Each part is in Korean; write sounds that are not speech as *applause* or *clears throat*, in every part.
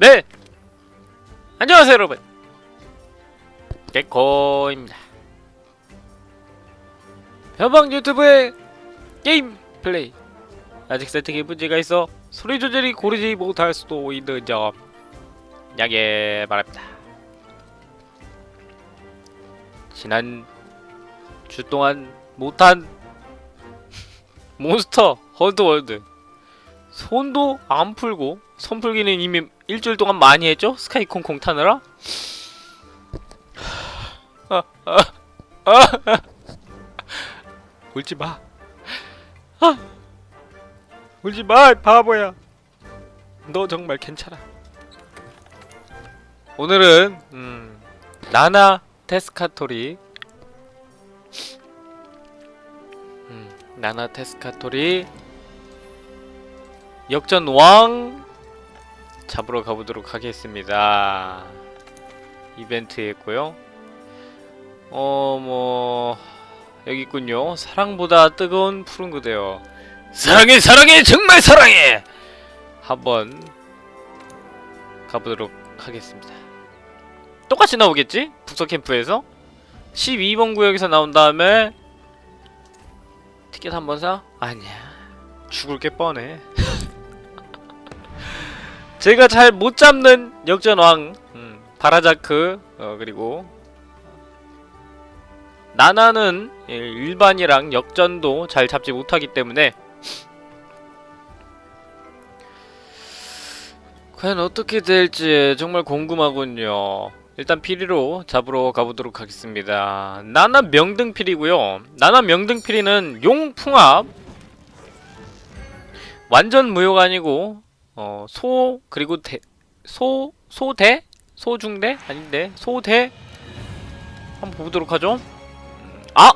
네! 안녕하세요 여러분. 개코입니다. 변방 유튜브의 게임 플레이. 아직 세팅에 문제가 있어 소리 조절이 고르지 못할 수도 있는 점. 양해 바랍니다. 지난 주 동안 못한 *laughs* 몬스터 헌터 월드. 손도 안 풀고 손 풀기는 이미 일주일 동안 많이 했죠? 스카이 콩콩 타느라? *laughs* 울지 마. 아, *laughs* 울지 마, 바보야. 너 정말 괜찮아. 오늘은 음, 나나 테스카토리, 음, 나나 테스카토리 역전 왕 잡으러 가보도록 하겠습니다. 이벤트였고요. 어, 뭐 여기 있군요. 사랑보다 뜨거운 푸른 그대여. 사랑해, 사랑해, 정말 사랑해. 한번 가보도록 하겠습니다. 똑같이 나오겠지? 북서 캠프에서 12번 구역에서 나온 다음에 티켓 한 번 사? 아니야. 죽을 게 뻔해. *laughs* 제가 잘 못 잡는 역전왕 음, 바라자크 어, 그리고 나나는 예, 일반이랑 역전도 잘 잡지 못하기 때문에 과연 어떻게 될지 정말 궁금하군요. 일단 피리로 잡으러 가보도록 하겠습니다. 나나 명등피리고요. 나나 명등피리는 용풍합. 완전 무효가 아니고 어, 소 그리고 대, 소 소대? 소중대? 아닌데? 소대? 한번 보도록 하죠. 아!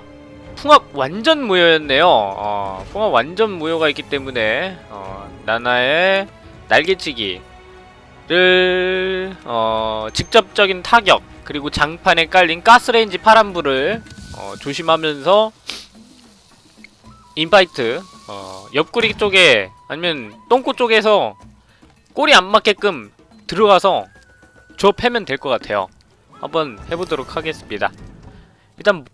풍합 완전 무효였네요. 어, 풍합 완전 무효가 있기 때문에 어, 나나의 날개치기를 어, 직접적인 타격 그리고 장판에 깔린 가스레인지 파란불을 어, 조심하면서 인파이트 어, 옆구리 쪽에 아니면 똥꼬 쪽에서 꼬리 안 맞게끔 들어가서 저 패면 될 것 같아요. 한번 해보도록 하겠습니다. 일단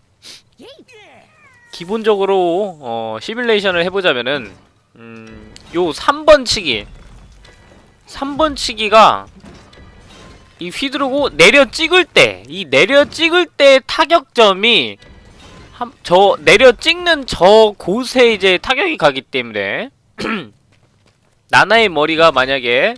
기본적으로 어, 시뮬레이션을 해보자면은 음, 요 3번 치기 3번 치기가 이 휘두르고 내려 찍을 때 이 내려 찍을 때 타격점이 한, 저 내려 찍는 저 곳에 이제 타격이 가기 때문에 *clears throat* 나나의 머리가 만약에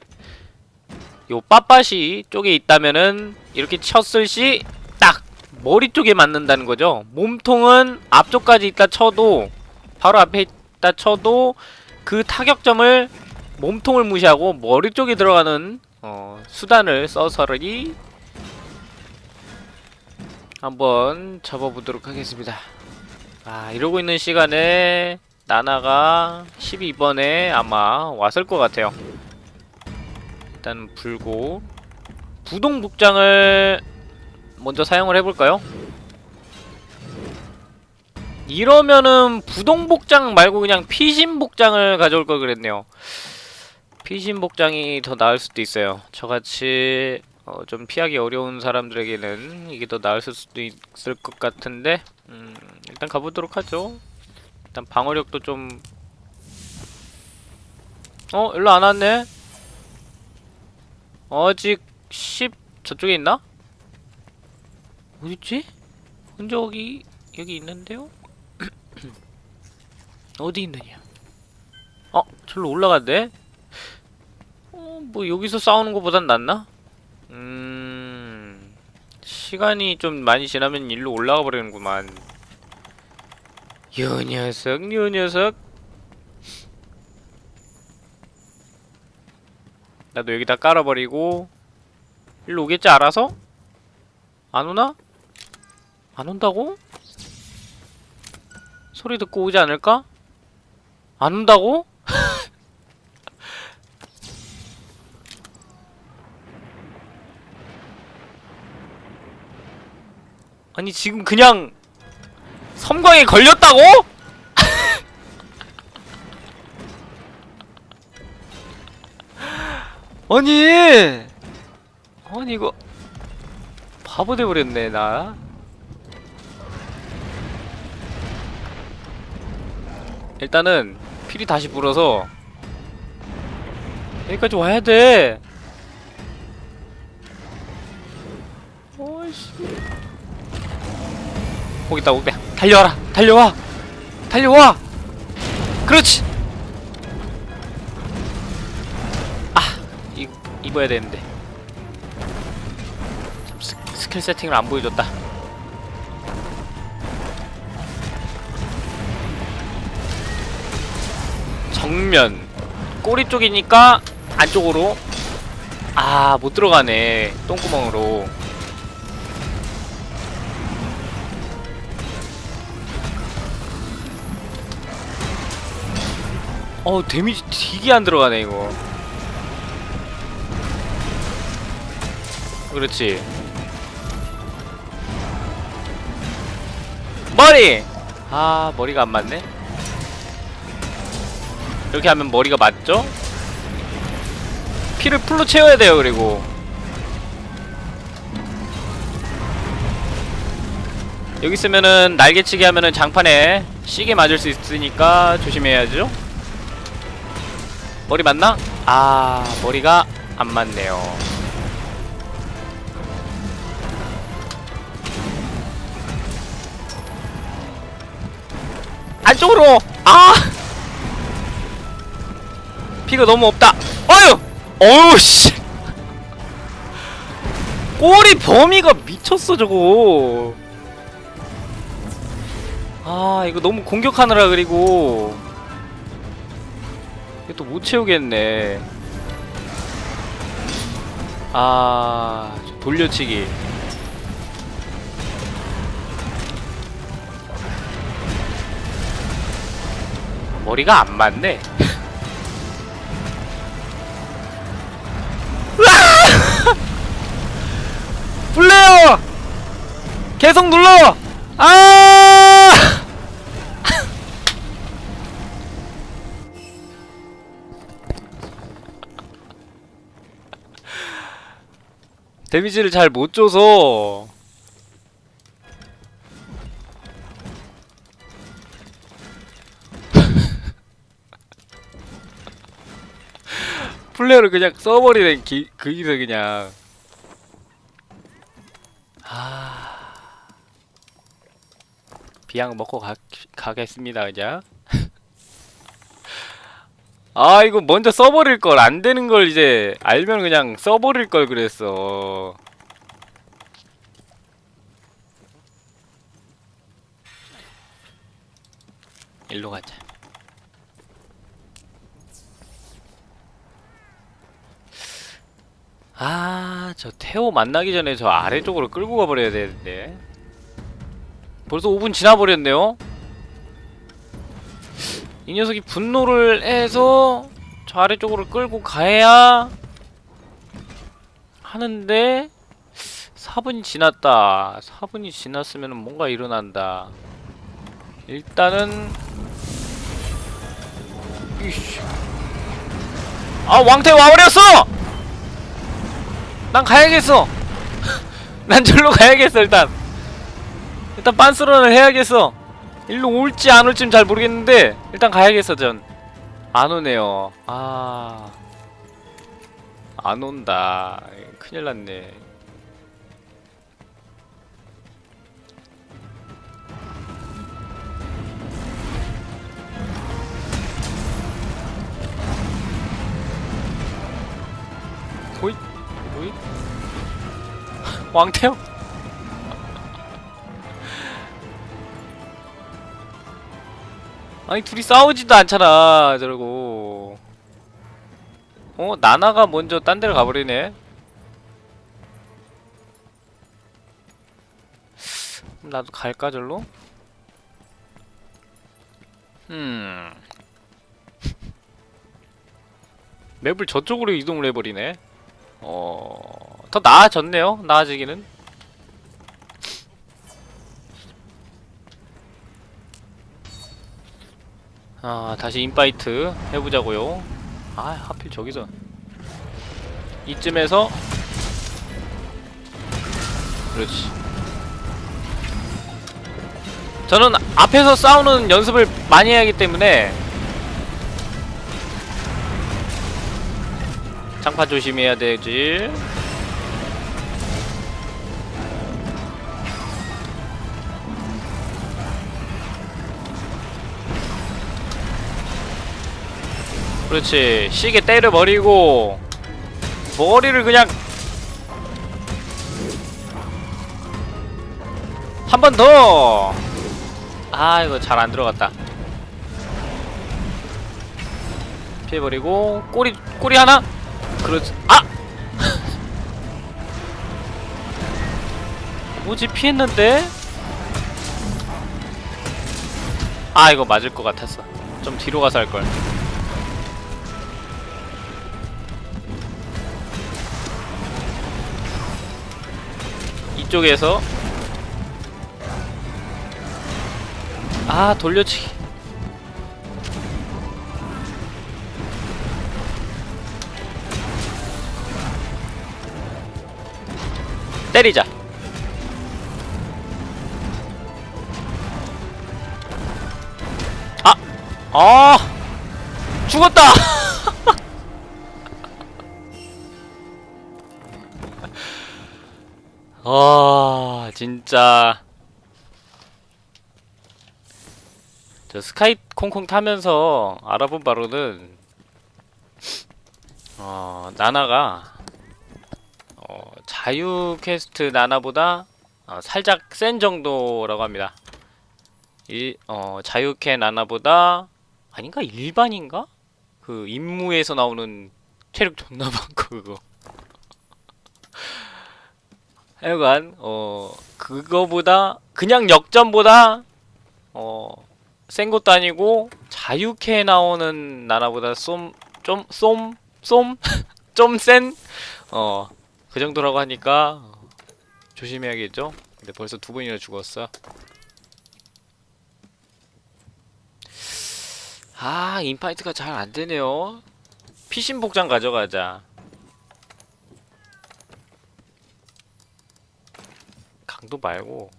요 빠빠시 쪽에 있다면은 이렇게 쳤을 시 딱 머리 쪽에 맞는다는 거죠. 몸통은 앞쪽까지 있다 쳐도 바로 앞에 있다 쳐도 그 타격점을 몸통을 무시하고 머리 쪽에 들어가는 어, 수단을 써서리 한번 접어보도록 하겠습니다. 아 이러고 있는 시간에 나나가 12번에 아마 왔을 것 같아요. 일단 불고 부동 복장을 먼저 사용을 해볼까요? 이러면은 부동 복장 말고 그냥 피신 복장을 가져올 걸 그랬네요. 피신 복장이 더 나을 수도 있어요. 저같이 어, 좀 피하기 어려운 사람들에게는 이게 더 나을 수도 있을 것 같은데 음, 일단 가보도록 하죠. 일단 방어력도 좀 어? 일로 안 왔네? 아직 10 저쪽에 있나? 어딨지? 흔적이 여기 있는데요? *clears throat* 어디 있느냐? 어? 절로 올라갔네? 어, 뭐 여기서 싸우는 것보단 낫나? 음... 시간이 좀 많이 지나면 일로 올라가 버리는구만 요 녀석 요 녀석 나도 여기다 깔아버리고 일로 오겠지 알아서? 안 오나? 안 온다고? 소리 듣고 오지 않을까? 안 온다고? *laughs* 아니 지금 그냥 섬광에 걸렸다고? *laughs* 아니 아니 이거 바보 돼버렸네 나. 일단은 필이 다시 불어서 여기까지 와야 돼. 어이씨. 거기 있다 거기 달려와라. 달려와. 달려와. 그렇지. 아 이, 입어야 되는데. 참, 스, 스킬 세팅을 안 보여줬다. 정면. 꼬리 쪽이니까 안쪽으로. 아 못 들어가네. 똥구멍으로 어 데미지 되게 안 들어가네 이거. 그렇지. 머리! 아 머리가 안 맞네? 이렇게 하면 머리가 맞죠? 피를 풀로 채워야 돼요 그리고. 여기 있으면은 날개치기 하면은 장판에 시계 맞을 수 있으니까 조심해야죠 머리 맞나? 아 머리가 안 맞네요. 안쪽으로! 아! 피가 너무 없다. 어휴 어휴 씨! 꼬리 범위가 미쳤어 저거. 아 이거 너무 공격하느라 그리고 이거 또못 채우겠네. 아저 돌려치기. 머리가 안 맞네. *laughs* 플레어 계속 눌러! 아 데미지를 잘 못 줘서. *laughs* 플레어를 그냥 써버리는 기, 그기서 그냥. 아. 비약 먹고 가, 가겠습니다 그냥 아 이거 먼저 써버릴 걸 안 되는 걸 이제 알면 그냥 써버릴 걸 그랬어 일로 가자 아, 저 태호 만나기 전에 저 아래쪽으로 끌고 가버려야 되는데. 벌써 5분 지나버렸네요? 이 녀석이 분노를 해서 저 아래쪽으로 끌고 가야 하는데 4분이 지났다. 4분이 지났으면 뭔가 일어난다. 일단은 이씨. 아 왕태 와버렸어! 난 가야겠어. *laughs* 난 절로 가야겠어 일단. 일단 빤스런을 해야겠어. 일로 올지 안 올지는 잘 모르겠는데 일단 가야겠어 전. 안 오네요. 아. 안 온다. 큰일 났네. 호잇 호잇 *laughs* 왕태요? 아니 둘이 싸우지도 않잖아 저러고 어? 나나가 먼저 딴 데를 가버리네 나도 갈까 절로? 음 *laughs* 맵을 저쪽으로 이동을 해버리네 어... 더 나아졌네요 나아지기는 아 다시 인파이트 해보자고요. 아 하필 저기서. 이쯤에서. 그렇지. 저는 앞에서 싸우는 연습을 많이 해야 하기 때문에 장판 조심해야 되지 그렇지 시계 때려버리고 머리를 그냥 한 번 더! 아 이거 잘 안 들어갔다 피해버리고 꼬리 꼬리 하나? 그렇지 아! *laughs* 뭐지 피했는데? 아 이거 맞을 것 같았어 좀 뒤로 가서 할걸 이쪽에서 아 돌려치기 때리자 아! 아! 죽었다! *laughs* 아 진짜. 저 스카이 콩콩 타면서 알아본 바로는 어 나나가 어 자유 퀘스트 나나보다 어, 살짝 센 정도라고 합니다. 이어 자유퀘 나나보다 아닌가? 일반인가? 그 임무에서 나오는 체력 존나 많고 그거 하여간 어 그거보다 그냥 역전보다 어센 것도 아니고 자유캐 나오는 나라보다 쏨 좀 쏨 쏨 좀 센 *laughs* 어 그 정도라고 하니까 조심해야겠죠. 근데 벌써 두 번이나 죽었어. 아 인파이트가 잘 안 되네요. 피신 복장 가져가자. 강도 말고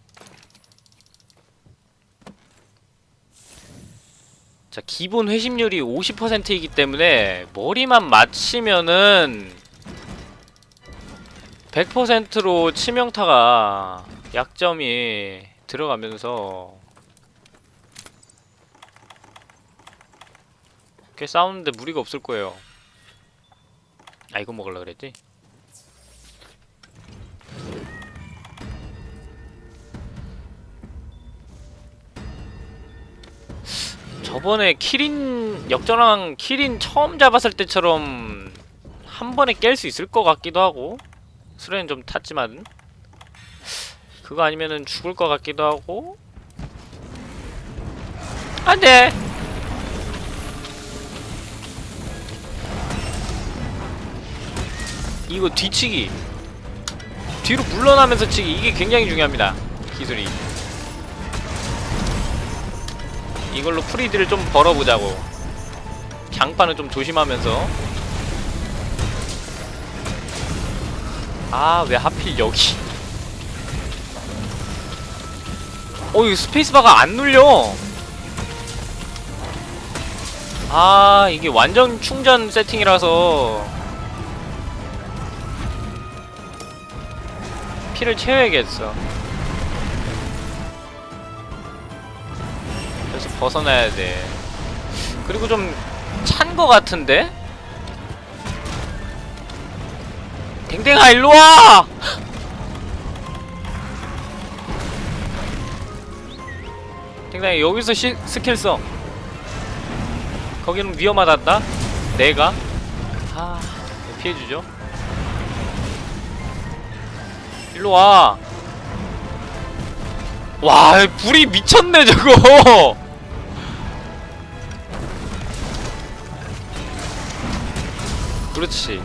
자 기본 회심률이 50%이기 때문에 머리만 맞히면은 100%로 치명타가 약점이 들어가면서 꽤 싸우는데 무리가 없을 거예요 아 이거 먹으려 그랬지? 저번에 키린 역전왕 키린 처음 잡았을 때처럼 한 번에 깰 수 있을 것 같기도 하고 수레는 좀 탔지만. 그거 아니면은 죽을 것 같기도 하고. 안돼! 이거 뒤치기. 뒤로 물러나면서 치기. 이게 굉장히 중요합니다. 기술이 이걸로 프리드를 좀 벌어보자고. 장판은 좀 조심하면서. 아 왜 하필 여기. 어 이거 스페이스바가 안 눌려. 아 이게 완전 충전 세팅이라서. 피를 채워야겠어 벗어나야 돼 그리고 좀 찬 거 같은데? 댕댕아 일로와! 댕댕아 여기서 시, 스킬 써 거기는 위험하단다? 내가? 아 피해주죠 일로와 와 불이 미쳤네 저거 그렇지.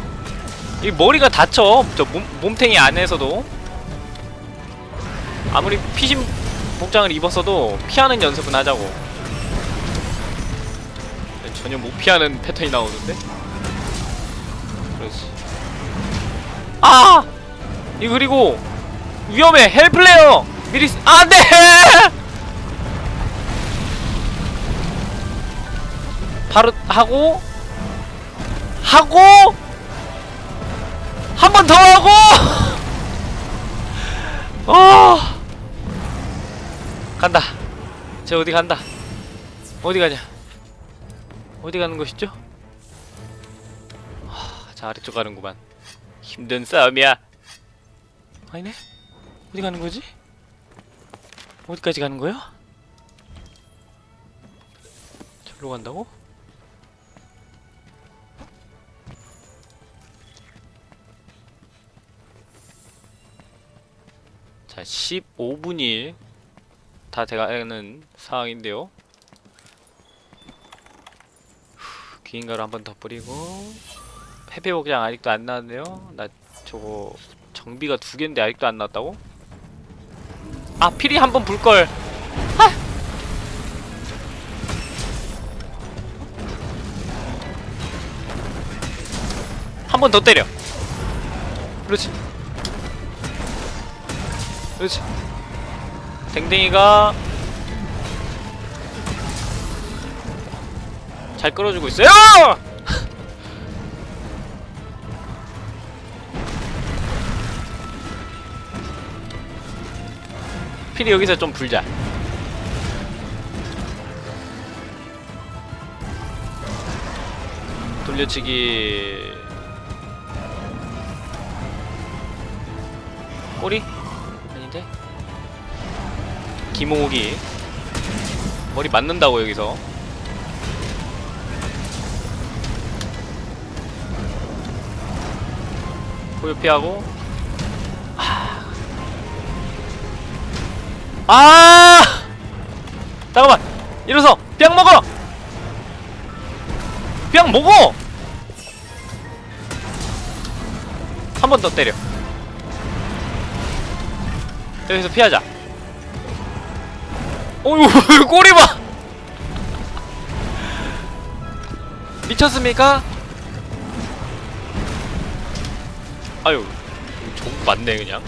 이 머리가 다쳐. 저 몸, 몸탱이 안에서도. 아무리 피신 복장을 입었어도 피하는 연습은 하자고. 전혀 못 피하는 패턴이 나오는데? 그렇지. 아! 이 그리고 위험해. 헬플레어! 미리 쓰- 아, 안돼 *laughs* 바로 하고 하고 한 번 더 하고 *laughs* 어 간다 쟤 어디 간다 어디 가냐 어디 가는 것이죠? 하, 자 아래쪽 가는구만 힘든 싸움이야 아니네 어디 가는 거지? 어디까지 가는 거야? 절로 간다고? 자, 15분이 다 돼가는 상황인데요. 후, 귀인가루 한 번 더 뿌리고 페페 복장 아직도 안 나왔네요. 나 저거 정비가 두 개인데 아직도 안 나왔다고? 아 피리 한 번 불걸. 한번 더 때려. 그렇지. 그렇지. 댕댕이가 잘 끌어주고 있어요. *laughs* 필이 여기서 좀 불자. 돌려치기. 꼬리? 김호기 머리 맞는다고 여기서. 고요 피하고. 아, 아! 잠깐만! 일어서! 뿅 먹어! 뿅 먹어! 한 번 더 때려. 여기서 피하자 어휴 꼬리 봐 미쳤습니까? 아유 종 맞네 그냥.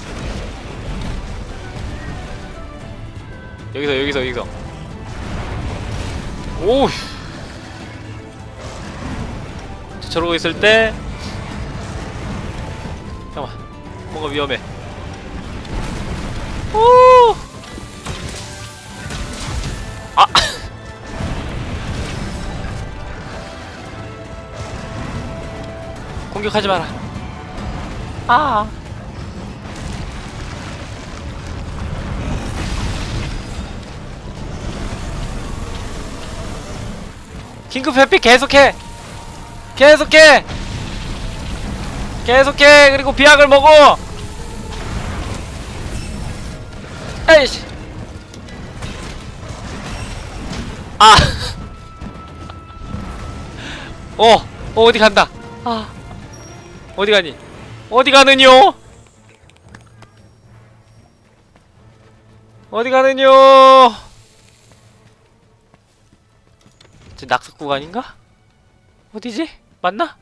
여기서 여기서 여기서. 오우. 저러고 있을 때 잠깐만. 뭔가 위험해. 오 공격하지 마라. 아. 긴급 회피 계속해. 계속해. 계속해. 그리고 비약을 먹어. 에이씨. 아. *laughs* 어, 어, 어디 간다. 아. 어디 가니? 어디 가느뇨? 어디 가느뇨? 저 낙석 구간인가? 어디지? 맞나?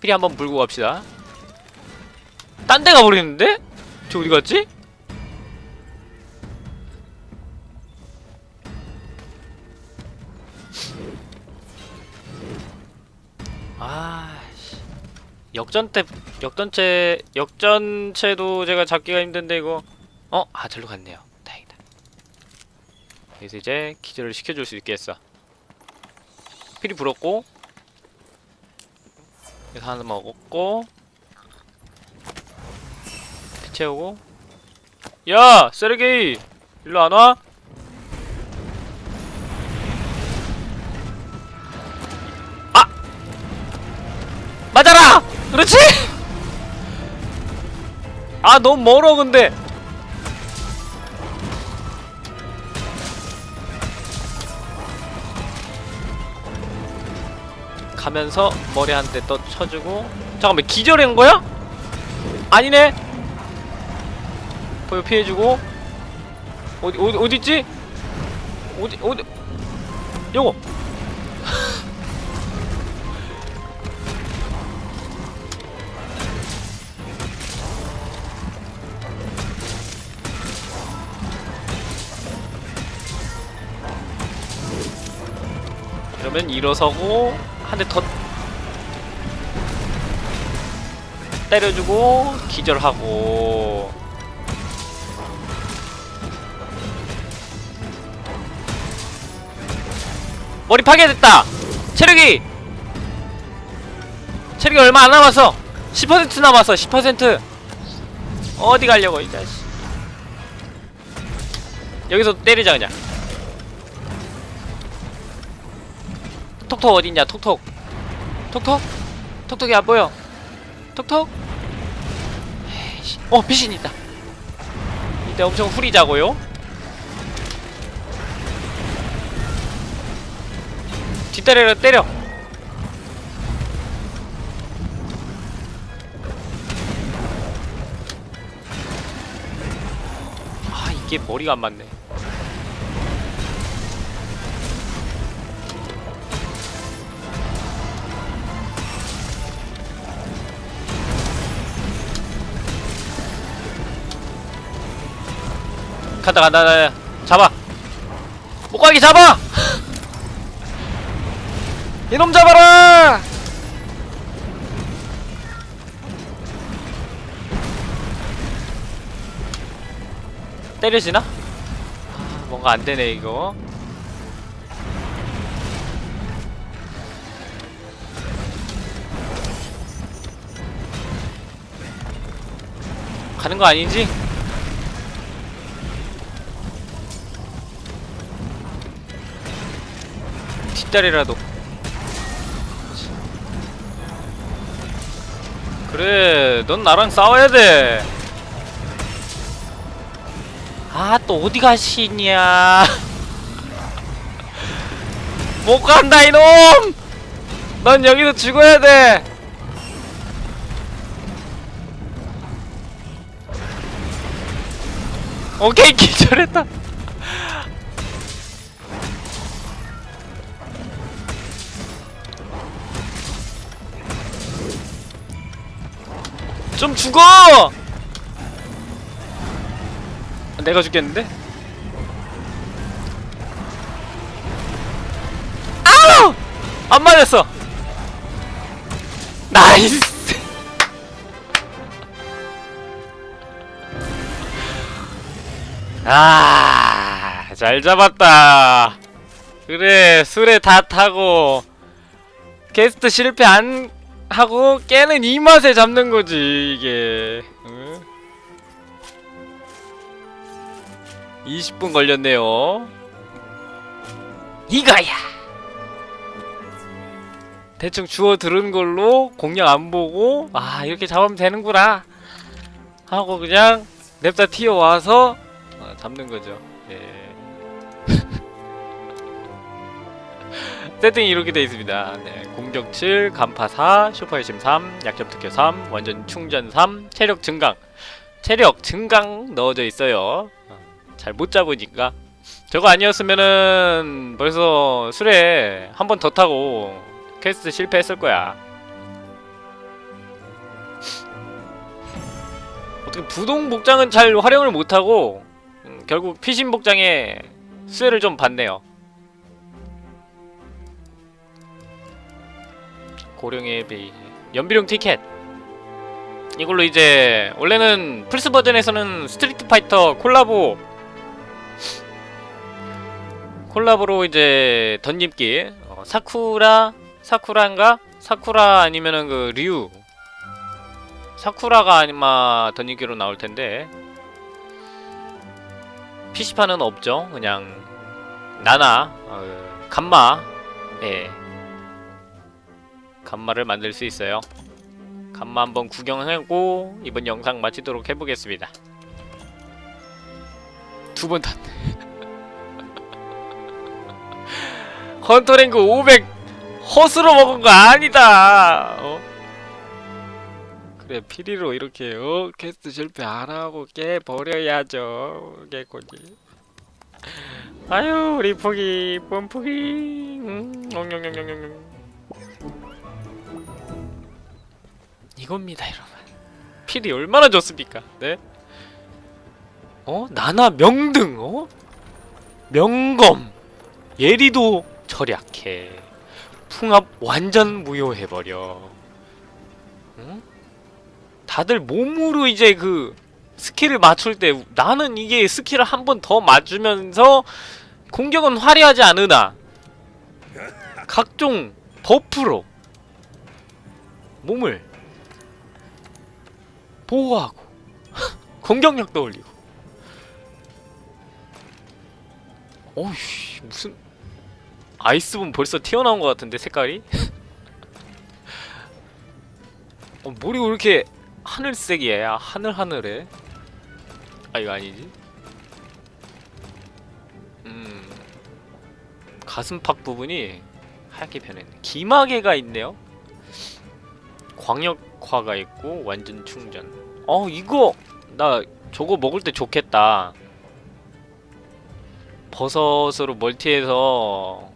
피리 한번 물고 갑시다. 딴 데 가버리는데? 저 어디 갔지? 아씨 역전 때 역전체 역전체도 제가 잡기가 힘든데 이거 어? 아 절로 갔네요 다행이다 그래서 이제 기절을 시켜줄 수 있겠어 필이 불었고 그래서 하나 먹었고 피 채우고 야! 세르게이! 일로 안 와? 맞아라! 그렇지! 아 너무 멀어 근데 가면서 머리 한 대 또 쳐주고 잠깐만 기절한 거야? 아니네 보여 피해주고 어디 어디 어디 있지? 어디 어디 요거 그러면 일어서고 한 대 더 때려주고 기절하고. 머리 파괴됐다. 체력이. 체력이 얼마 안 남았어 10% 남았어 10% 어디 가려고 이 자식. 여기서 때리자 그냥 톡톡 어딨냐 톡톡. 톡톡? 톡톡이 안 보여. 톡톡? 에이씨. 어 피신 있다. 이때 엄청 후리자고요? 뒷다리를 때려. 아 이게 머리가 안 맞네 간다 간다 간다. 잡아. 목각이 잡아! *gasps* 이놈 잡아라! 때려지나? 아, 뭔가 안 되네 이거. 가는 거 아니지? 뒷다리라도. 그래 넌 나랑 싸워야 돼. 아 또 어디 가시냐. *laughs* 못 간다 이놈! 넌 여기서 죽어야 돼. 오케이 *laughs* 기절했다 좀 죽어! 내가 죽겠는데? 아우! 안 맞았어! 나이스! *laughs* 아, 잘 잡았다. 그래, 술에 다 타고, 게스트 실패 안 하고 깨는 이 맛에 잡는 거지 이게. 응? 20분 걸렸네요. 이거야! 대충 주워 들은 걸로 공략 안 보고 아 이렇게 잡으면 되는구나. 하고 그냥 냅다 튀어와서 어, 잡는 거죠. 예. 세팅이 이렇게 되어 있습니다. 네, 공격 7, 간파 4, 슈퍼 열심 3, 약점 특효 3, 완전 충전 3, 체력 증강. 체력 증강 넣어져 있어요. 잘 못 잡으니까. 저거 아니었으면은 벌써 수레 한 번 더 타고 퀘스트 실패했을 거야. 어떻게 부동 복장은 잘 활용을 못하고 음, 결국 피신 복장에 수혜를 좀 받네요. 고령의 베이 연비용 티켓. 이걸로 이제 원래는 플스 버전에서는 스트리트 파이터 콜라보 콜라보로 이제 던집기 어, 사쿠라 사쿠라인가? 사쿠라 아니면은 그 류. 사쿠라가 아마 던집기로 나올 텐데. PC판은 없죠. 그냥 나나 어, 감마. 예 간마를 만들 수 있어요. 간마 한번 구경하고 이번 영상 마치도록 해보겠습니다. 두 번 탔네. *laughs* 헌터랭크 500 허스로 먹은 거 아니다. 어? 그래 피리로 이렇게 어 캐스트 실패 안 하고 깨 버려야죠 개코지. 아유 우리 포기 뻔포기 음, 엉영영영영. 이겁니다 여러분 필이 얼마나 좋습니까 네? 어? 나나 명등 어? 명검 예리도 절약해 풍압 완전 무효해버려 응? 다들 몸으로 이제 그 스킬을 맞출 때 나는 이게 스킬을 한 번 더 맞으면서 공격은 화려하지 않으나 각종 버프로 몸을 보호하고 공격력도 올리고. 어이씨 무슨 아이스본 벌써 튀어나온 것 같은데 색깔이? *laughs* 어, 머리가 왜 이렇게 하늘색이야? 하늘하늘해 아 이거 아니지? 음 가슴팍 부분이 하얗게 변했네. 기마개가 있네요? 광역 화가 있고 완전 충전. 어 이거 나 저거 먹을 때 좋겠다. 버섯으로 멀티해서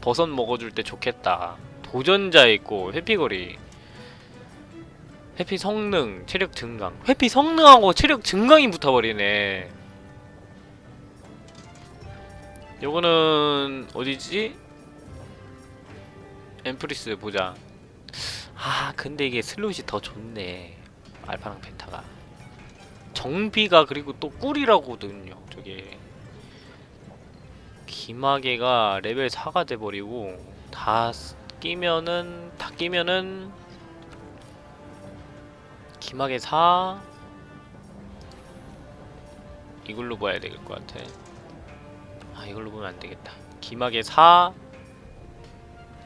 버섯 먹어줄 때 좋겠다. 도전자 있고 회피거리. 회피 성능 체력 증강. 회피 성능하고 체력 증강이 붙어버리네. 요거는 어디지? 엠프리스 보자 아 근데 이게 슬롯이 더 좋네. 알파랑 베타가. 정비가 그리고 또 꿀이라거든요 저게. 귀마개가 레벨 4가 돼버리고 다 쓰- 끼면은 다 끼면은 귀마개 4 이걸로 봐야 될 것 같아. 아 이걸로 보면 안 되겠다. 기마개 4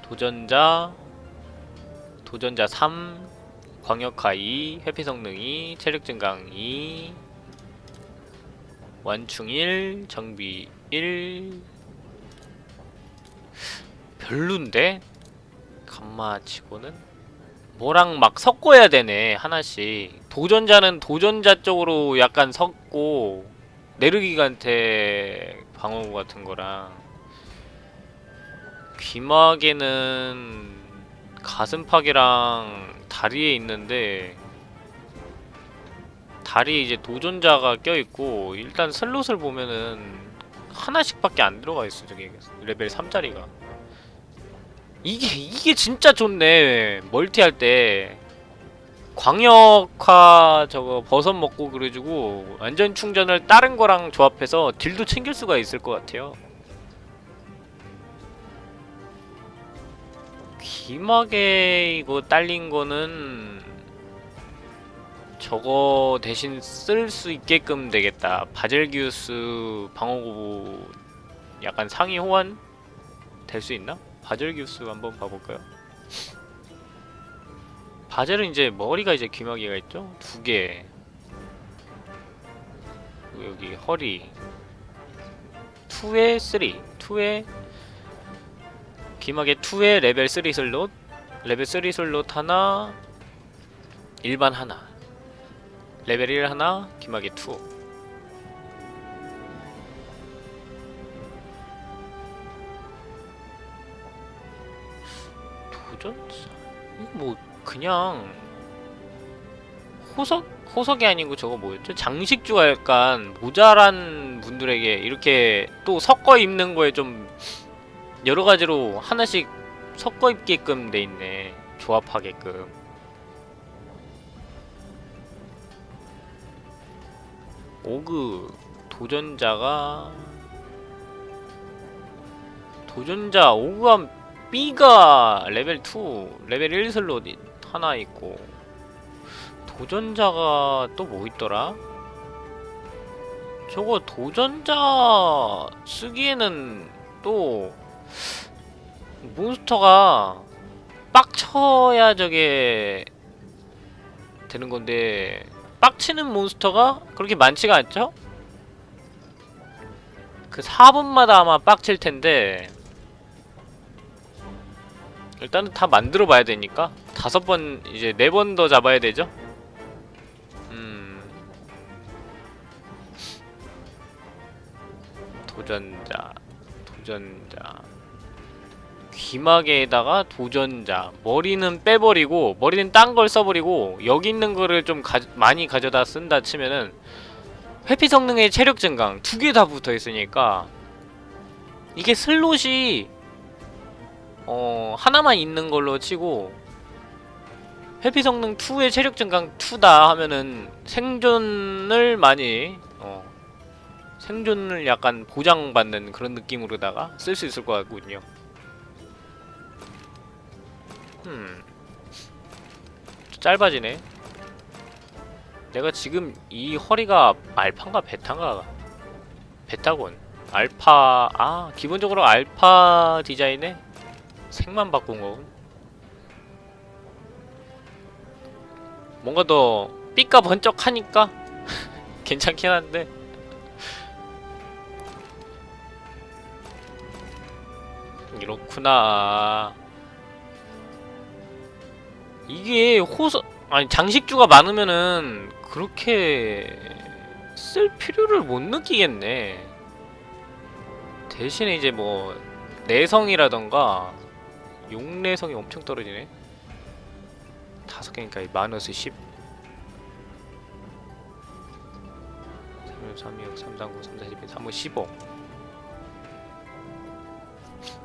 도전자 도전자 3 광역화 2 회피 성능 2 체력 증강 2 완충 1 정비 1 별론데? 감마 치고는? 뭐랑 막 섞어야 되네 하나씩. 도전자는 도전자 쪽으로 약간 섞고 네르기간테 방어구 같은 거랑. 귀마개는 가슴팍이랑 다리에 있는데 다리에 이제 도전자가 껴있고 일단 슬롯을 보면은 하나씩밖에 안 들어가 있어 저기 레벨 3짜리가. 이게 이게 진짜 좋네. 멀티할 때. 광역화 저거 버섯 먹고 그래가지고 완전 충전을 다른 거랑 조합해서 딜도 챙길 수가 있을 것 같아요 귀마개 이거 딸린 거는 저거 대신 쓸 수 있게끔 되겠다 바젤기우스 방어구 약간 상위 호환 될 수 있나? 바젤기우스 한번 봐볼까요? 바젤은 이제 머리가 이제 귀마개가 있죠? 두 개. 여기 허리. 2에 3. 2에 귀마개 2에 레벨 3 슬롯. 레벨 3 슬롯 하나. 일반 하나. 레벨 1 하나. 귀마개 2. 도전자? 이거 뭐 그냥 호석 호석이 아니고 저거 뭐였죠? 장식주가 약간 모자란 분들에게 이렇게 또 섞어 입는 거에 좀 여러 가지로 하나씩 섞어 입게끔 돼 있네. 조합하게끔. 오그 도전자가 도전자 오그한 B가 레벨 2, 레벨 1 슬롯 하나 있고 도전자가 또 뭐 있더라? 저거 도전자 쓰기에는 또 몬스터가 빡쳐야 저게 되는 건데 빡치는 몬스터가 그렇게 많지가 않죠? 그 4분마다 아마 빡칠 텐데 일단은 다 만들어 봐야 되니까 다섯 번 이제 네 번 더 잡아야 되죠? 음 도전자 도전자 귀마개에다가 도전자 머리는 빼버리고 머리는 딴 걸 써버리고 여기 있는 거를 좀 가, 많이 가져다 쓴다 치면은 회피 성능의 체력 증강 두 개 다 붙어 있으니까 이게 슬롯이 어 하나만 있는 걸로 치고 회피 성능 2의 체력 증강 2다 하면은 생존을 많이 어 생존을 약간 보장받는 그런 느낌으로다가 쓸 수 있을 것 같군요. 음 짧아지네. 내가 지금 이 허리가 알파인가 베타인가? 베타곤. 알파 아 기본적으로 알파 디자인에 색만 바꾼 거군. 뭔가 더 삐까 번쩍하니까 *laughs* 괜찮긴 한데. 이렇구나 이게 호서 아니 장식주가 많으면은 그렇게 쓸 필요를 못 느끼겠네. 대신에 이제 뭐 내성이라던가 용내성이 엄청 떨어지네. 다섯 개니까 이 마이너스 10 3 3 2 3 3 9 3 4 12 3 15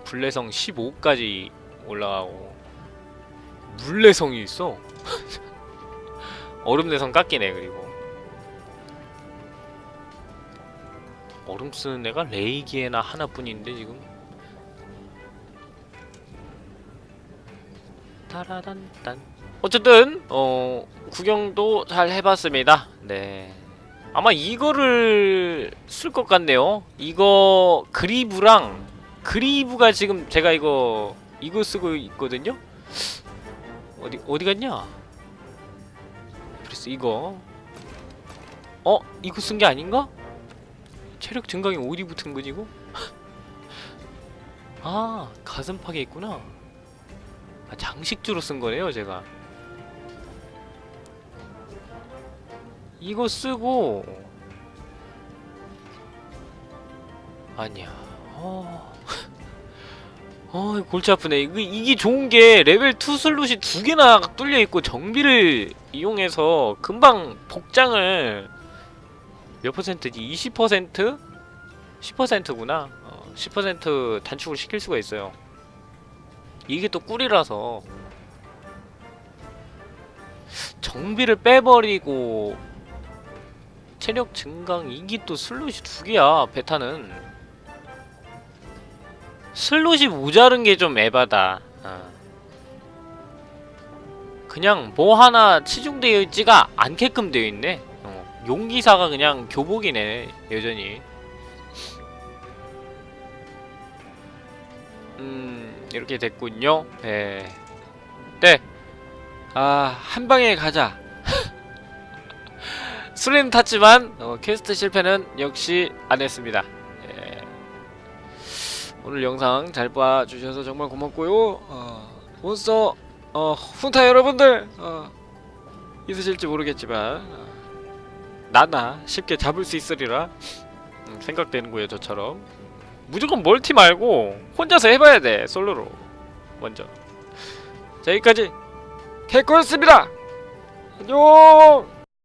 불내성 15까지 올라가고 물내성이 있어. *laughs* 얼음 내성 깎이네 그리고. 얼음 쓰는 애가 레이기에나 하나뿐인데 지금? 따라단단 어쨌든 어 구경도 잘 해봤습니다. 네. 아마 이거를 쓸 것 같네요. 이거 그리브랑 그리브가 지금 제가 이거 이거 쓰고 있거든요 어디 어디 갔냐? 그래서 이거. 어? 이거 쓴 게 아닌가? 체력 증강이 어디 붙은 거지 이거? *laughs* 아 가슴팍에 있구나. 아, 장식주로 쓴 거네요, 제가. 이거 쓰고. 아니야. 어. 어, 골치 아프네. 이게, 이게 좋은 게 레벨 2 슬롯이 두 개나 뚫려 있고 정비를 이용해서 금방 복장을 몇 퍼센트지? 20%? 10%구나. 어, 10% 단축을 시킬 수가 있어요. 이게 또 꿀이라서 정비를 빼버리고 체력 증강 이게 또 슬롯이 두 개야 베타는 슬롯이 모자른 게 좀 에바다 어. 그냥 뭐 하나 치중되어 있지가 않게끔 되어 있네 어. 용기사가 그냥 교복이네 여전히 음 이렇게 됐군요 예. 네. 아 한 방에 가자 *laughs* 수레는 탔지만 어, 퀘스트 실패는 역시 안 했습니다 예. 오늘 영상 잘 봐주셔서 정말 고맙고요. 어, 몬스터 어, 헌터 여러분들 어, 있으실지 모르겠지만 어, 나나 쉽게 잡을 수 있으리라 음, 생각되는고요 저처럼. 무조건 멀티 말고 혼자서 해봐야 돼 솔로로. 먼저. 자 여기까지. 개코였습니다. 안녕